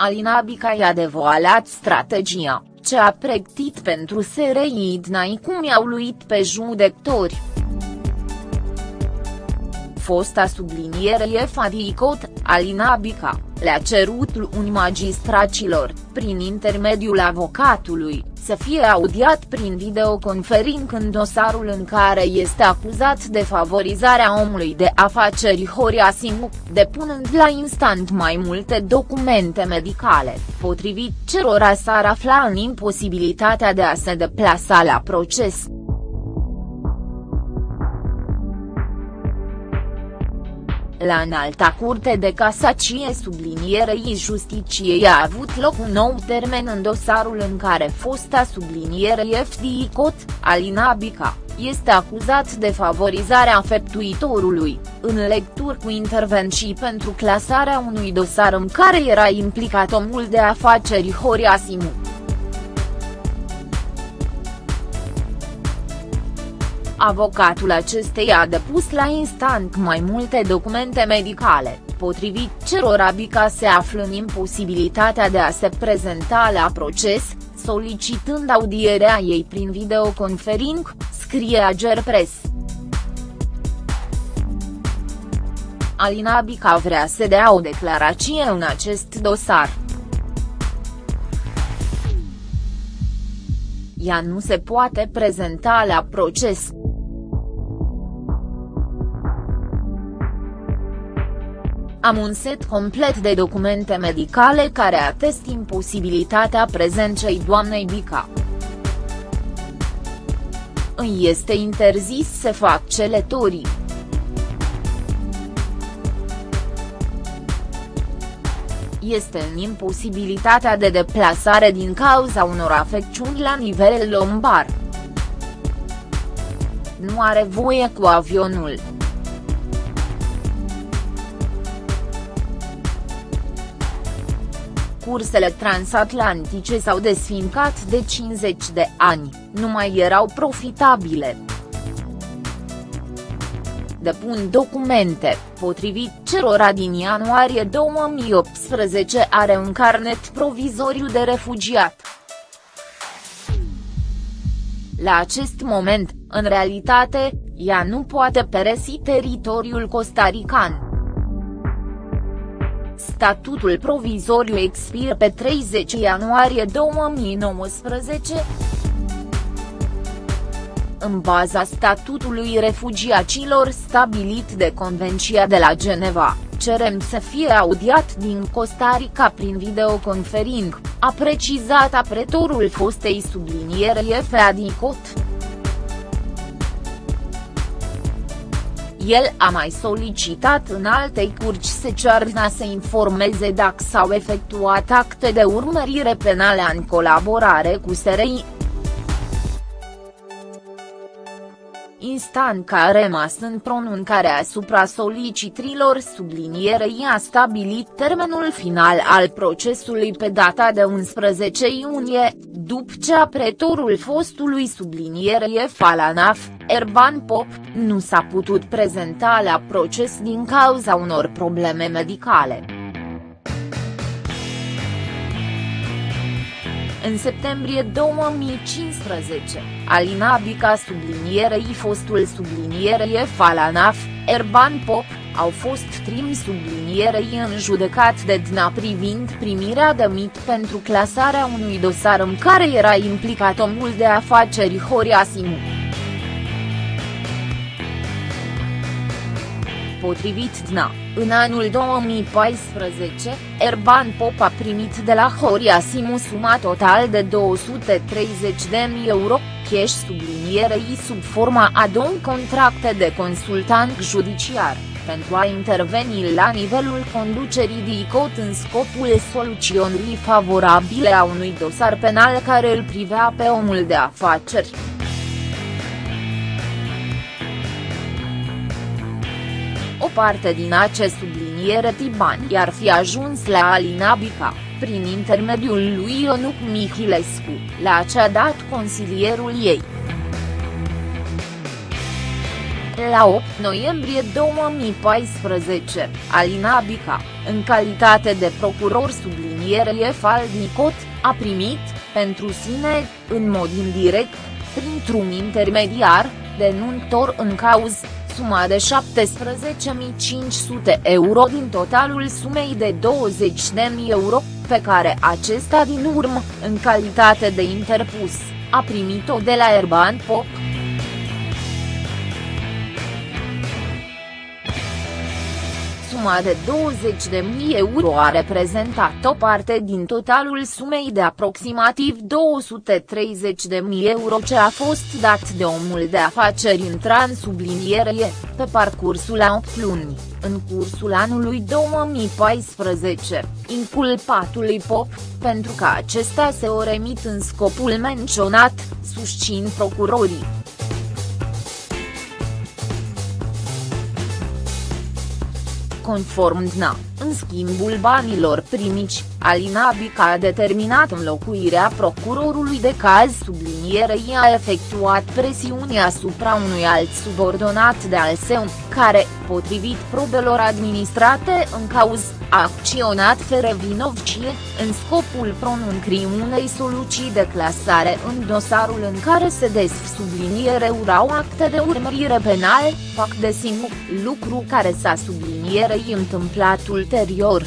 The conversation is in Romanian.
Alina Bica i-a devoalat strategia, ce a pregătit pentru SRI Dnai cum i-au luit pe judecători. Fosta sublinierei Fadicot, Alina Bica, le-a cerut unui magistracilor, prin intermediul avocatului, să fie audiat prin videoconfering în dosarul în care este acuzat de favorizarea omului de afaceri Horia Simu, depunând la instant mai multe documente medicale, potrivit cerora s-ar afla în imposibilitatea de a se deplasa la proces. La înalta curte de casacie sublinierei justiciei a avut loc un nou termen în dosarul în care fosta sublinierei FDI Cot, Alina Bica, este acuzat de favorizarea feptuitorului, în lecturi cu intervenții pentru clasarea unui dosar în care era implicat omul de afaceri Horia Simu. Avocatul acesteia a depus la instant mai multe documente medicale, potrivit cerora Bica se află în imposibilitatea de a se prezenta la proces, solicitând audierea ei prin videoconfering, scrie Agerpres. Alina Bica vrea să dea o declarație în acest dosar. Ea nu se poate prezenta la proces. Am un set complet de documente medicale care atest imposibilitatea prezenței doamnei Bica. Îi este interzis să fac celetorii. Este în imposibilitatea de deplasare din cauza unor afecțiuni la nivel lombar. Nu are voie cu avionul. Cursele transatlantice s-au desfincat de 50 de ani, nu mai erau profitabile. Depun documente, potrivit cerora din ianuarie 2018 are un carnet provizoriu de refugiat. La acest moment, în realitate, ea nu poate peresi teritoriul costarican. Statutul provizoriu expiră pe 30 ianuarie 2019. În baza statutului refugiacilor stabilit de Convenția de la Geneva, cerem să fie audiat din Costa Rica prin videoconfering, a precizat apretorul fostei subliniere F. Cot. El a mai solicitat în alte curci Secearna să informeze dacă s-au efectuat acte de urmărire penale în colaborare cu SRI. instant care a rămas în pronuncare asupra solicitrilor sublinierei a stabilit termenul final al procesului pe data de 11 iunie, după ce apretorul fostului sublinierei Falanaf, Erban Pop, nu s-a putut prezenta la proces din cauza unor probleme medicale. În septembrie 2015, Alina Bica sublinierei fostul sublinierei Falanaf, Erban Pop, au fost trim sublinierei în judecat de DNA privind primirea de mit pentru clasarea unui dosar în care era implicat omul de afaceri Horia Simu. Potrivit DNA, în anul 2014, Erban Pop a primit de la Horia Simu suma total de 230.000 euro, cash sublinierei sub forma a două contracte de consultant judiciar, pentru a interveni la nivelul conducerii DICOT în scopul soluționării favorabile a unui dosar penal care îl privea pe omul de afaceri. Parte din acest subliniere Tibani ar fi ajuns la Alina Bica, prin intermediul lui Ionuc Mihilescu, la ce a dat consilierul ei. La 8 noiembrie 2014, Alina Bica, în calitate de procuror sublinierie Faldnicot, a primit, pentru sine, în mod indirect, printr-un intermediar, denuntor în cauz, suma de 17.500 euro din totalul sumei de 20.000 euro, pe care acesta din urmă, în calitate de interpus, a primit-o de la Erban Pop. Suma de 20.000 euro a reprezentat o parte din totalul sumei de aproximativ 230.000 euro ce a fost dat de omul de afaceri intran sublinierie, pe parcursul a 8 luni, în cursul anului 2014, inculpatului Pop, pentru că acesta se o remit în scopul menționat, susțin procurorii. Conform DNA, în schimbul banilor primici, Alina Bica a determinat înlocuirea procurorului de caz sublinierei a efectuat presiuni asupra unui alt subordonat de al său, care, potrivit probelor administrate în cauz, a acționat fără vinovcie, în scopul pronuncriei unei soluții de clasare în dosarul în care se des subliniere urau acte de urmărire penal, fac de sinu, lucru care s-a sublinierei întâmplat ulterior.